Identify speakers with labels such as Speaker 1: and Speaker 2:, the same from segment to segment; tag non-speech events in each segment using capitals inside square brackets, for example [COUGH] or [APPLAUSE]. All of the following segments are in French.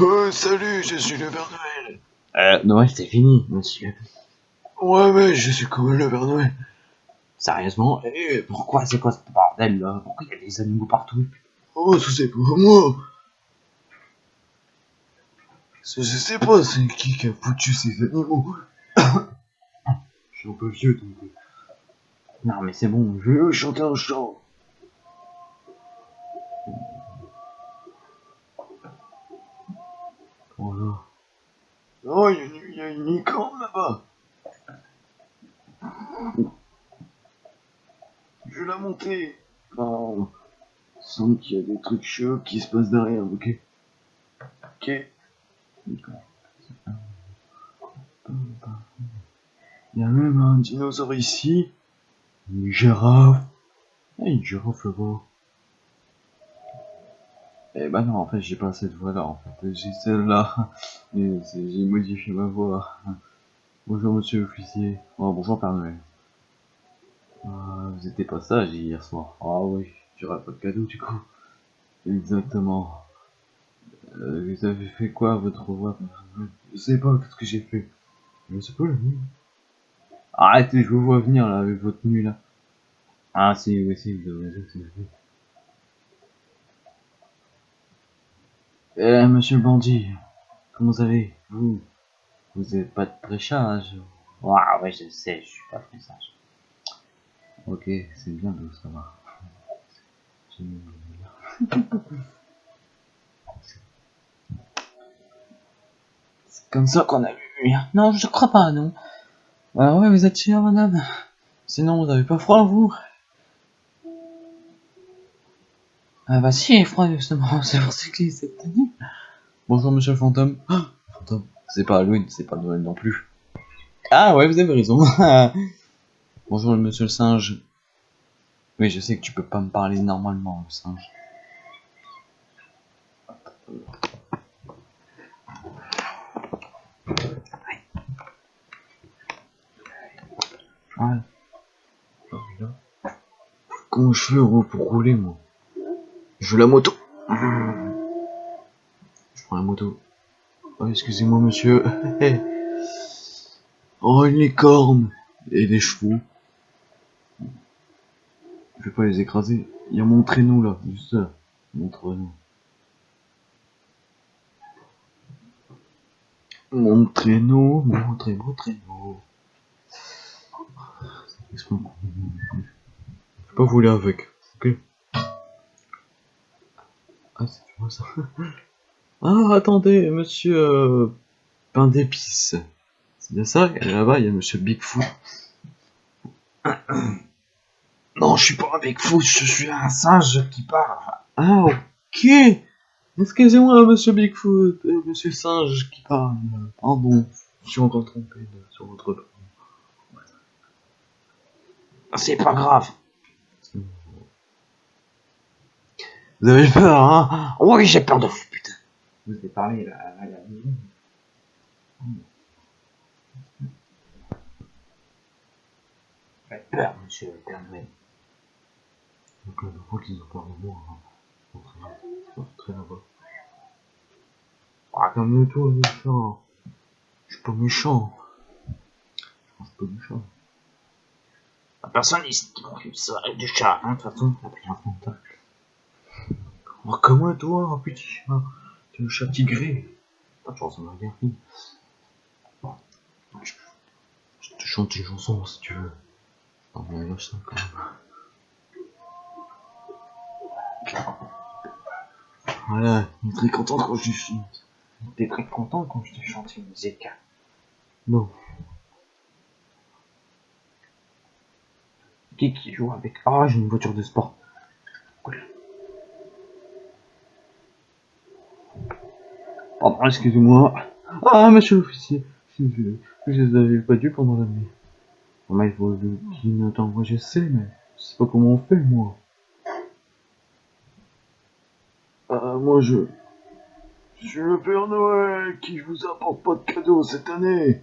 Speaker 1: Euh, salut, je suis le Père Noël.
Speaker 2: Euh, Noël, c'est fini, monsieur.
Speaker 1: Ouais, mais je suis comme le Père Noël.
Speaker 2: Sérieusement Eh, Pourquoi C'est quoi ce bordel là? Pourquoi il y a des animaux partout?
Speaker 1: Oh, ça c'est pour moi. Je sais pas, c'est qui qui a foutu ces animaux. [COUGHS] je suis un peu vieux, donc. euh,
Speaker 2: Non, mais c'est bon,
Speaker 1: Je veux chanter un chant.
Speaker 2: Bonjour.
Speaker 1: Oh, il y a une, il y a une licorne là-bas. Je vais la monter. Oh, il semble qu'il y a des trucs chauds qui se passent derrière, ok Ok.
Speaker 2: D'accord.
Speaker 1: Il y a même un dinosaure ici. Une girafe.
Speaker 2: Ah, une girafe là-bas. Eh bah non, en fait, j'ai pas cette voix-là, en fait. J'ai celle-là. [LAUGHS] J'ai modifié ma voix. [LAUGHS] Bonjour, monsieur l'officier. Oh, bonjour, Père Noël. Ah, vous étiez pas sage hier soir. Ah oui, j'aurais pas de cadeau, du coup. Exactement. Euh, vous avez fait quoi, votre voix,
Speaker 1: Je sais pas, qu'est-ce que j'ai fait Je sais pas, la nuit.
Speaker 2: Arrêtez, je vous vois venir, là, avec votre tenue, là. Ah, si, oui, si, vous avez raison, c'est Eh, monsieur le bandit, comment vous allez Vous Vous êtes pas très sage Ah, ouais, je sais, je suis pas très sage. Ok, c'est bien de savoir. C'est comme ça qu'on a vu. Non, je crois pas, non. Ah ouais, vous êtes chère, madame. Sinon, vous avez pas froid, vous? Ah bah si, il est froid, justement. [LAUGHS] C'est pour ça qu'il s'est tenu. Bonjour, monsieur le fantôme. Ah, fantôme. C'est pas Halloween, c'est pas Noël non plus. Ah ouais, vous avez raison. [LAUGHS] Bonjour, monsieur le singe. Oui, je sais que tu peux pas me parler normalement, le singe. Voilà.
Speaker 1: Comment je fais pour rouler, moi Je veux la moto. Je prends la moto. Oh, excusez-moi, monsieur. [LAUGHS] oh, une licorne. Et des chevaux. Je vais pas les écraser. Il y a mon traîneau, là. Juste là. Mon traîneau. Mon traîneau, mon très beau traîneau. Je vais pas voler avec, ok? Ah. [LAUGHS] Ah, attendez, monsieur euh, Pain d'épices. C'est bien ça là-bas, il y a monsieur Bigfoot. [COUGHS] Non, je suis pas un Bigfoot, je suis un singe qui parle. Ah, ok Excusez-moi, monsieur Bigfoot, euh, monsieur singe qui parle. Pardon, je suis encore trompé sur votre.
Speaker 2: C'est pas grave.
Speaker 1: Vous avez peur, hein
Speaker 2: Oui, j'ai peur de vous, putain. Vous avez parlé là, à la maison. Faites peur, monsieur le Père Noël.
Speaker 1: Donc dernière fois qu'ils ont peur de moi, hein. Très, très là-bas. Ah, calme-toi, méchant. Je suis pas méchant. Je suis pas méchant.
Speaker 2: La personne ici qui m'occupe ça, du chat, hein, de toute façon, ça pris un fantôme.
Speaker 1: Oh, comment toi, petit chat T'es un chat tigré.
Speaker 2: De chance.
Speaker 1: Je, te chante une chanson si tu veux. Mais ça quand même. Voilà, il est très content quand je lui chante.
Speaker 2: T'es très content quand je te chante une musique.
Speaker 1: Non.
Speaker 2: Qui qui joue avec? Ah, j'ai une voiture de sport. Cool.
Speaker 1: Pardon, excusez-moi. Ah, monsieur l'officier. Je, je les avais pas dû pendant la nuit. Bon, il faut clignotant. Moi, je sais, mais je sais pas comment on fait, moi. Ah, moi, je... Je suis le Père Noël qui vous apporte pas de cadeaux cette année.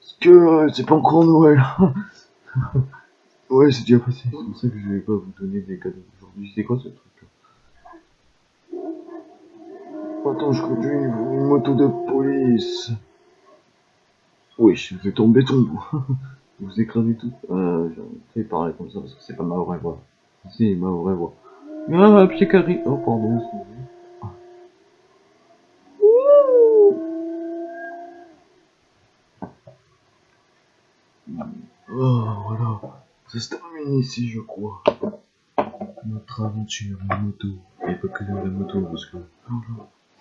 Speaker 1: Parce que euh, c'est pas encore Noël. [LAUGHS] ouais, c'est déjà passé. C'est pour ça que je vais pas vous donner des cadeaux aujourd'hui. C'est quoi ce truc là? Attends, je conduis une, moto de police. Oui, je êtes en béton, vous. écrasez tout. Euh, j'ai parler comme ça parce que c'est pas ma vraie voix. C'est ma vraie voix. Ah, pied carré. Oh, pardon, excusez-moi. Oh, voilà. Ça se termine ici, je crois. Notre aventure en moto. Et pas que dans la moto, parce que...